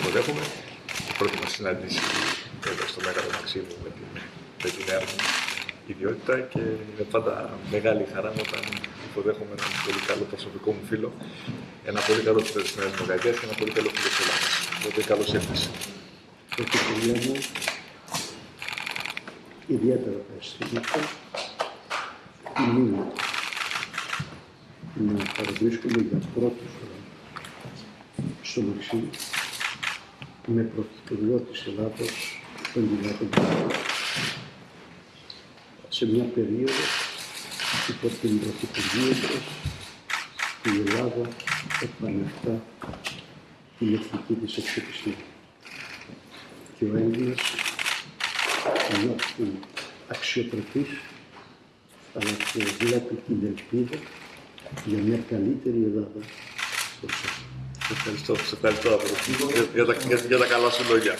υποδέχομαι. Η πρώτη μας συνάντηση εδώ στο Μέγαρο Μαξίμου με την, με την νέα μου ιδιότητα και είναι πάντα μεγάλη χαρά μου όταν υποδέχομαι έναν πολύ καλό προσωπικό μου φίλο, ένα πολύ καλό φίλο της Νέας Δημοκρατία και ένα πολύ καλό φίλο της Ελλάδας. Οπότε καλώς ήρθατε. Ευχαριστώ μου. Ιδιαίτερα τα αισθήματα τιμή μου να παραβρίσκομαι για πρώτη φορά στο Μαξί με πρωθυπουργός της Ελλάδος τον Κυριάκο σε μια περίοδο υπό την πρωθυπουργία της η Ελλάδα επανεφτά την εθνική της εξοπιστία. Και ο Έλληνας νιώθει αξιοπρεπής αλλά και βλέπει την ελπίδα για μια καλύτερη Ελλάδα μπροστά. Ευχαριστώ, σε ευχαριστώ από για, για, τα, για, για τα καλά σου λόγια.